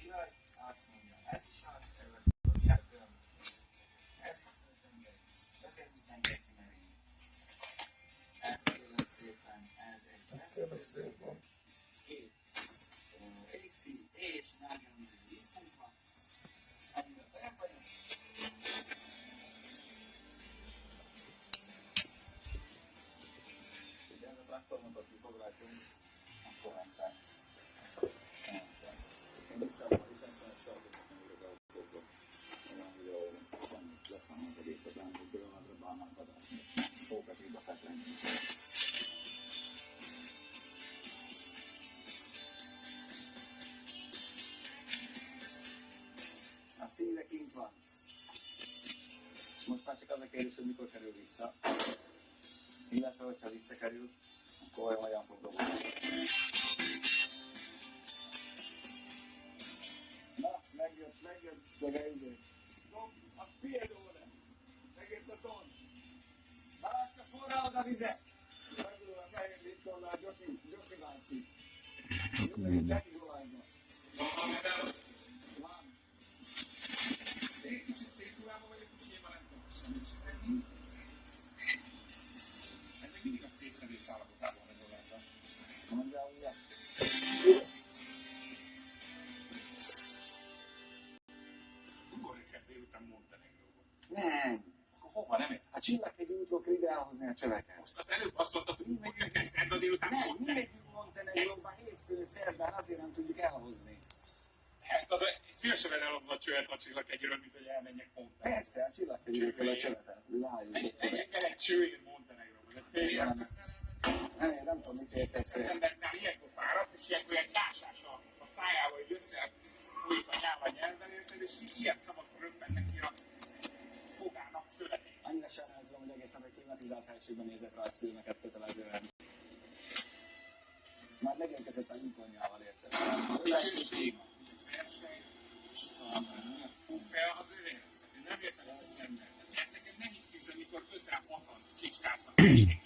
Király, azt mondja, ez is azt kell, kifoglaltunk, akkor rendszer. Én vissza a licenszert szolgáltatom a autókba. Olyan hiszen leszem az egészet, hogy pillanatra bánnak vadászni. Fókasítva feklenni. A szíve kint van. Most már csak az a kérdés, hogy mikor kerül vissza. Illetve, hogyha visszakerül, akkor olyan fog dobni. Na, megjött, megjött, de izé. Dob, a piedóra. Megjött a ton. Baláska forrá oda vizet. Megül a fehér a Joki, Joki bácsi. Akkor minden. Joki dollárba. Nem. Akkor nem? Hát csillaghegy útról elhozni a csöveket. Most az előbb azt mondtad, hogy ugorjunk el szerda délután Nem, mi Montenegróba. megyünk Montenegróba hétfőn, szerdán, azért nem tudjuk elhozni. Hát, az szívesebben elhozva a a csillaghegyről, mint hogy elmenjek Montenegróba. A csillaghegyről kell a csövetet. Menjek egy csövet. menjek el egy csőért Montenegróba. Az fel. embernál ilyenkor fáradt, és ilyenkor ilyen kásás a, a szájával, hogy össze folyik a nyelv a nyelven, érted, és ilyen szavak röppennek ki a fogának szövetén. Annyira sajnálom, hogy egész nap egy klimatizált helységben nézek rajzfilmeket kötelezően. Már megérkezett a nyugodjával, érted? A verseny, és a fel az én nem értem ezt az embert. Ez nekem nehéz tízre, mikor ötre hatan csicskáznak egészen. Ő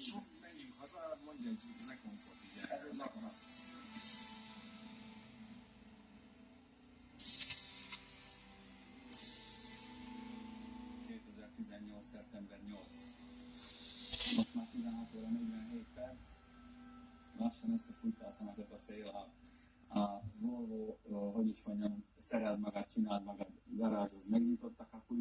Sok menjünk haza, mondja, hogy ne komfort, 16 óra 47 perc. Lassan összefújta a szemetet a szél. A, a Volvo, hogy is mondjam, szereld magad, csináld magad, garázshoz megnyitottak, akkor